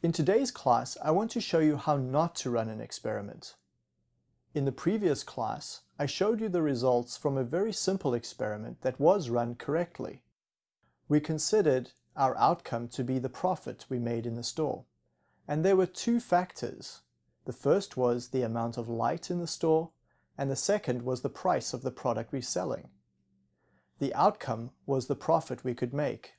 In today's class, I want to show you how not to run an experiment. In the previous class, I showed you the results from a very simple experiment that was run correctly. We considered our outcome to be the profit we made in the store. And there were two factors. The first was the amount of light in the store, and the second was the price of the product we're selling. The outcome was the profit we could make.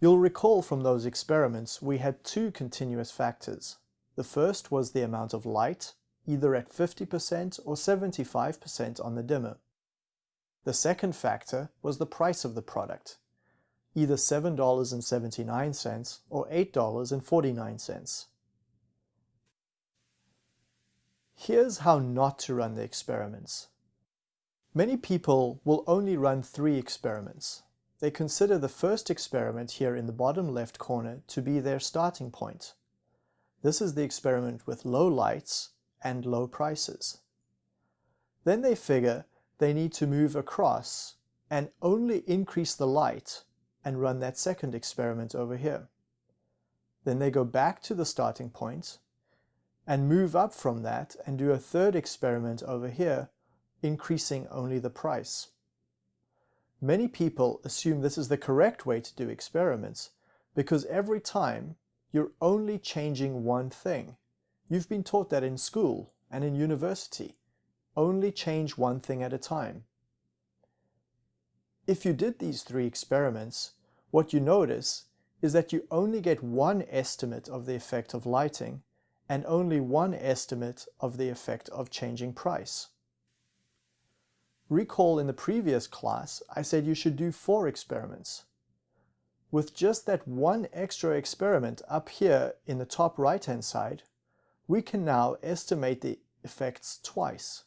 You'll recall from those experiments we had two continuous factors. The first was the amount of light, either at 50% or 75% on the dimmer. The second factor was the price of the product, either $7.79 or $8.49. Here's how not to run the experiments. Many people will only run three experiments. They consider the first experiment here in the bottom left corner to be their starting point. This is the experiment with low lights and low prices. Then they figure they need to move across and only increase the light and run that second experiment over here. Then they go back to the starting point and move up from that and do a third experiment over here, increasing only the price. Many people assume this is the correct way to do experiments because every time you're only changing one thing. You've been taught that in school and in university. Only change one thing at a time. If you did these three experiments, what you notice is that you only get one estimate of the effect of lighting and only one estimate of the effect of changing price. Recall in the previous class, I said you should do four experiments. With just that one extra experiment up here in the top right-hand side, we can now estimate the effects twice.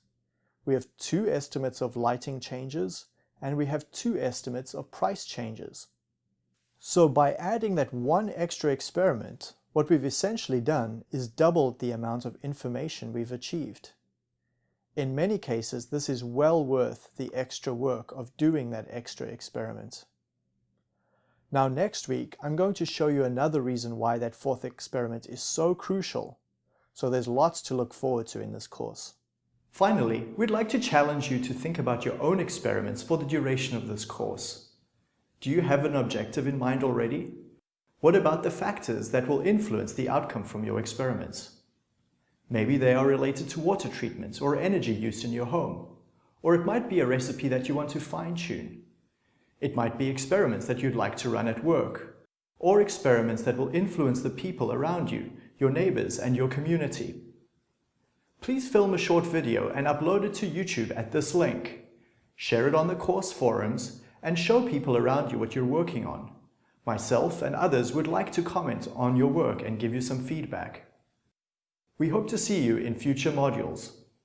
We have two estimates of lighting changes, and we have two estimates of price changes. So by adding that one extra experiment, what we've essentially done is doubled the amount of information we've achieved. In many cases, this is well worth the extra work of doing that extra experiment. Now next week, I'm going to show you another reason why that fourth experiment is so crucial. So there's lots to look forward to in this course. Finally, we'd like to challenge you to think about your own experiments for the duration of this course. Do you have an objective in mind already? What about the factors that will influence the outcome from your experiments? Maybe they are related to water treatment or energy use in your home. Or it might be a recipe that you want to fine-tune. It might be experiments that you'd like to run at work. Or experiments that will influence the people around you, your neighbors and your community. Please film a short video and upload it to YouTube at this link. Share it on the course forums and show people around you what you're working on. Myself and others would like to comment on your work and give you some feedback. We hope to see you in future modules.